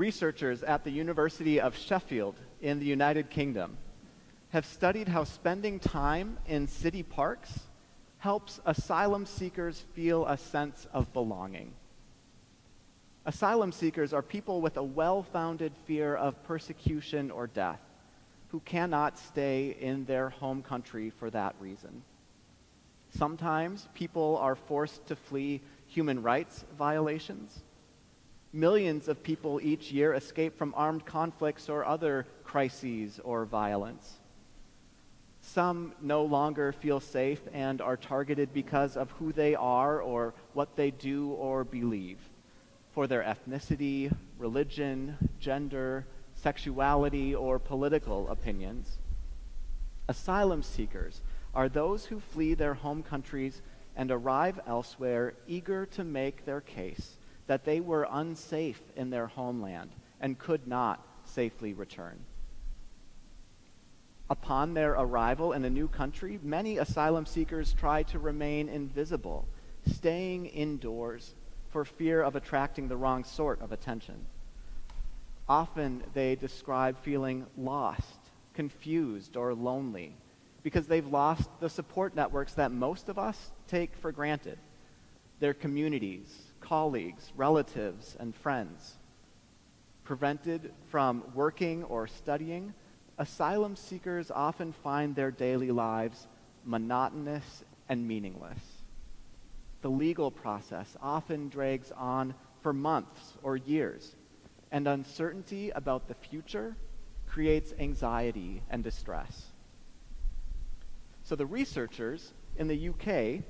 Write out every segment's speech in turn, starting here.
Researchers at the University of Sheffield in the United Kingdom have studied how spending time in city parks helps asylum seekers feel a sense of belonging. Asylum seekers are people with a well founded fear of persecution or death who cannot stay in their home country for that reason. Sometimes people are forced to flee human rights violations. Millions of people each year escape from armed conflicts or other crises or violence. Some no longer feel safe and are targeted because of who they are or what they do or believe for their ethnicity, religion, gender, sexuality, or political opinions. Asylum seekers are those who flee their home countries and arrive elsewhere eager to make their case that they were unsafe in their homeland and could not safely return. Upon their arrival in a new country, many asylum seekers try to remain invisible, staying indoors for fear of attracting the wrong sort of attention. Often they describe feeling lost, confused, or lonely because they've lost the support networks that most of us take for granted their communities, colleagues, relatives, and friends. Prevented from working or studying, asylum seekers often find their daily lives monotonous and meaningless the legal process often drags on for months or years, and uncertainty about the future creates anxiety and distress. So the researchers in the UK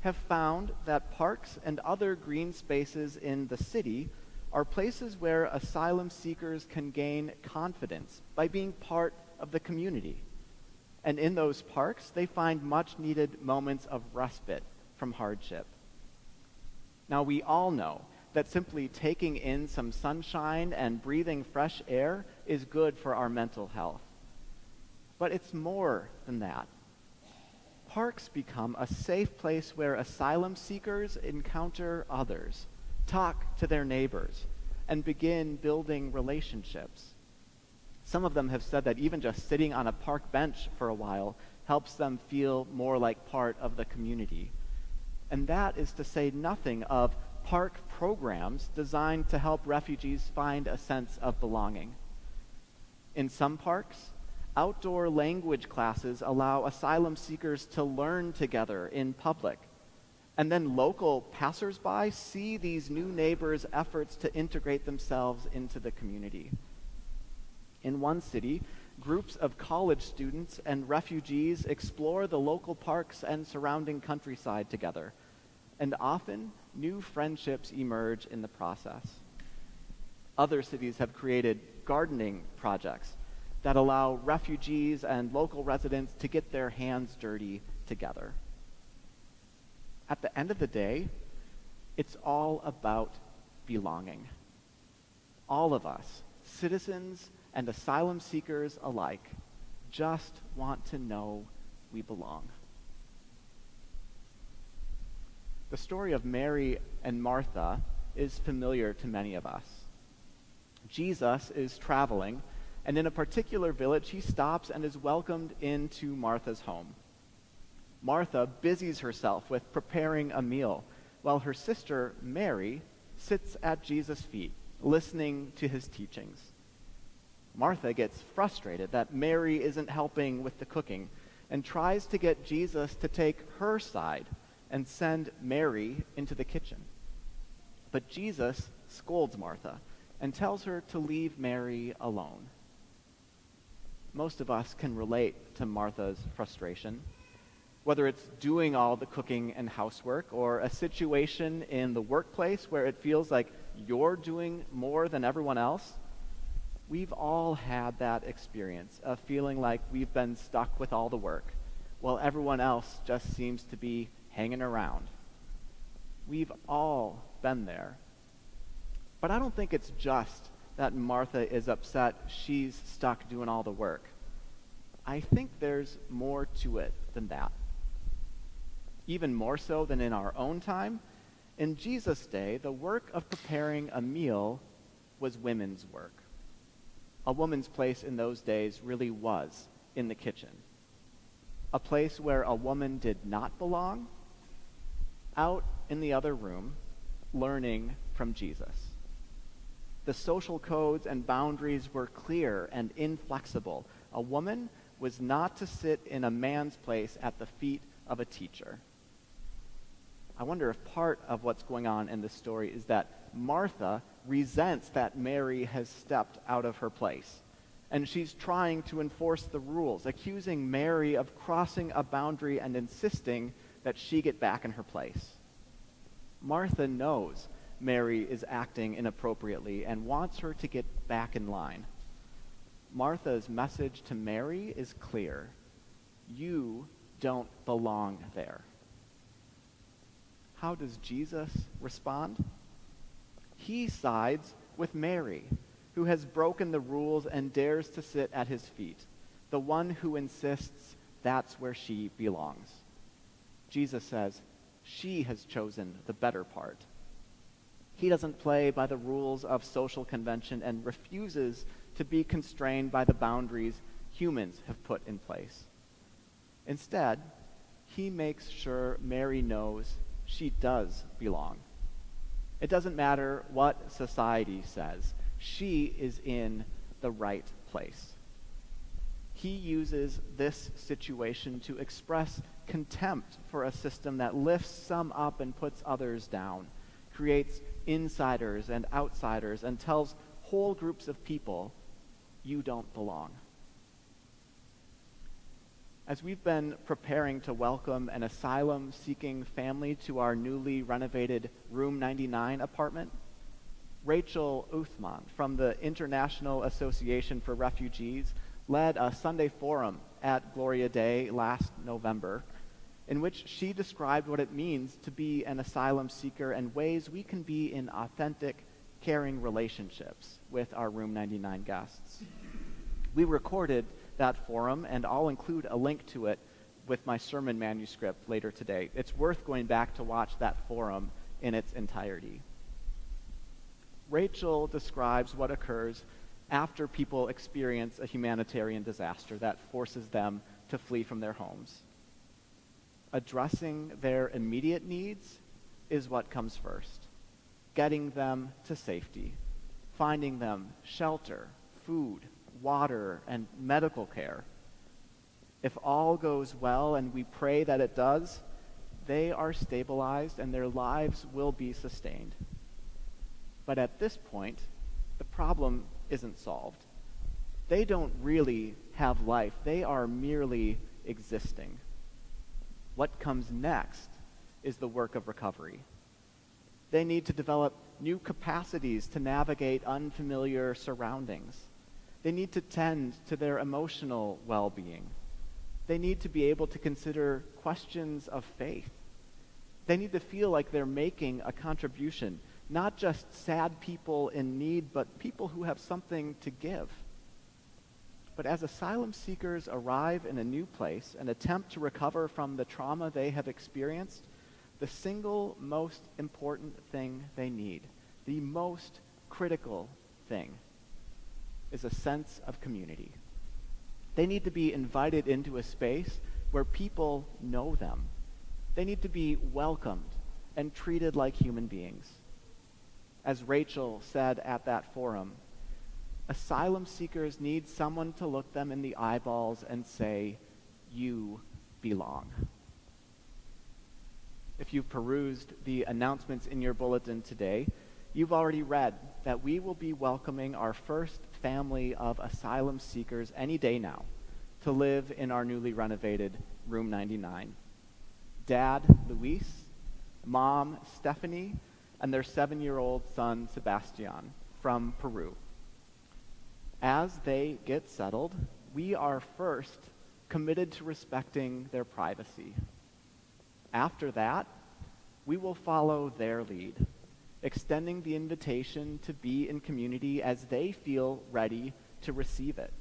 have found that parks and other green spaces in the city are places where asylum seekers can gain confidence by being part of the community. And in those parks, they find much needed moments of respite from hardship. Now, we all know that simply taking in some sunshine and breathing fresh air is good for our mental health. But it's more than that. Parks become a safe place where asylum seekers encounter others, talk to their neighbors, and begin building relationships. Some of them have said that even just sitting on a park bench for a while helps them feel more like part of the community. And that is to say nothing of park programs designed to help refugees find a sense of belonging. In some parks, outdoor language classes allow asylum seekers to learn together in public. And then local passersby see these new neighbors' efforts to integrate themselves into the community. In one city, groups of college students and refugees explore the local parks and surrounding countryside together, and often new friendships emerge in the process. Other cities have created gardening projects that allow refugees and local residents to get their hands dirty together. At the end of the day, it's all about belonging. All of us, citizens and asylum seekers alike, just want to know we belong. The story of Mary and Martha is familiar to many of us. Jesus is traveling, and in a particular village, he stops and is welcomed into Martha's home. Martha busies herself with preparing a meal, while her sister, Mary, sits at Jesus' feet, listening to his teachings. Martha gets frustrated that Mary isn't helping with the cooking and tries to get Jesus to take her side and send Mary into the kitchen. But Jesus scolds Martha and tells her to leave Mary alone. Most of us can relate to Martha's frustration, whether it's doing all the cooking and housework or a situation in the workplace where it feels like you're doing more than everyone else. We've all had that experience of feeling like we've been stuck with all the work while everyone else just seems to be hanging around. We've all been there. But I don't think it's just that Martha is upset she's stuck doing all the work. I think there's more to it than that. Even more so than in our own time, in Jesus' day, the work of preparing a meal was women's work. A woman's place in those days really was in the kitchen. A place where a woman did not belong, out in the other room, learning from Jesus. The social codes and boundaries were clear and inflexible. A woman was not to sit in a man's place at the feet of a teacher. I wonder if part of what's going on in this story is that Martha resents that Mary has stepped out of her place. And she's trying to enforce the rules, accusing Mary of crossing a boundary and insisting that she get back in her place. Martha knows Mary is acting inappropriately and wants her to get back in line. Martha's message to Mary is clear You don't belong there. How does Jesus respond? He sides with Mary, who has broken the rules and dares to sit at his feet, the one who insists that's where she belongs. Jesus says, She has chosen the better part. He doesn't play by the rules of social convention and refuses to be constrained by the boundaries humans have put in place. Instead, he makes sure Mary knows she does belong. It doesn't matter what society says, she is in the right place. He uses this situation to express contempt for a system that lifts some up and puts others down, creates insiders and outsiders, and tells whole groups of people, you don't belong. As we've been preparing to welcome an asylum seeking family to our newly renovated Room 99 apartment, Rachel Uthman from the International Association for Refugees led a Sunday forum at Gloria Dei last November in which she described what it means to be an asylum seeker and ways we can be in authentic, caring relationships with our Room 99 guests. We recorded that forum, and I'll include a link to it with my sermon manuscript later today. It's worth going back to watch that forum in its entirety. Rachel describes what occurs after people experience a humanitarian disaster that forces them to flee from their homes addressing their immediate needs is what comes first. Getting them to safety, finding them shelter, food, water, and medical care. If all goes well, and we pray that it does, they are stabilized and their lives will be sustained. But at this point, the problem isn't solved. They don't really have life, they are merely existing. What comes next is the work of recovery. They need to develop new capacities to navigate unfamiliar surroundings. They need to tend to their emotional well being. They need to be able to consider questions of faith. They need to feel like they're making a contribution, not just sad people in need, but people who have something to give. But as asylum seekers arrive in a new place and attempt to recover from the trauma they have experienced, the single most important thing they need, the most critical thing, is a sense of community. They need to be invited into a space where people know them. They need to be welcomed and treated like human beings. As Rachel said at that forum, asylum seekers need someone to look them in the eyeballs and say, You belong. If you've perused the announcements in your bulletin today, you've already read that we will be welcoming our first family of asylum seekers any day now to live in our newly renovated Room 99. Dad, Luis, Mom, Stephanie, and their seven year old son, Sebastian, from Peru as they get settled, we are first committed to respecting their privacy. After that, we will follow their lead, extending the invitation to be in community as they feel ready to receive it.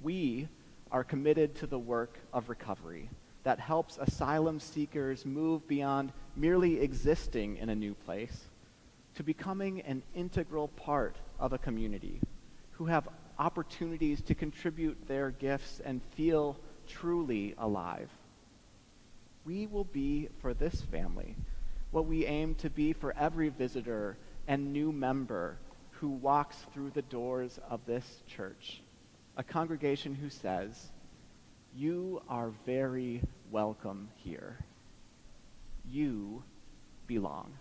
We are committed to the work of recovery that helps asylum seekers move beyond merely existing in a new place to becoming an integral part of a community, who have opportunities to contribute their gifts and feel truly alive. We will be for this family what we aim to be for every visitor and new member who walks through the doors of this church, a congregation who says, You are very welcome here. You belong.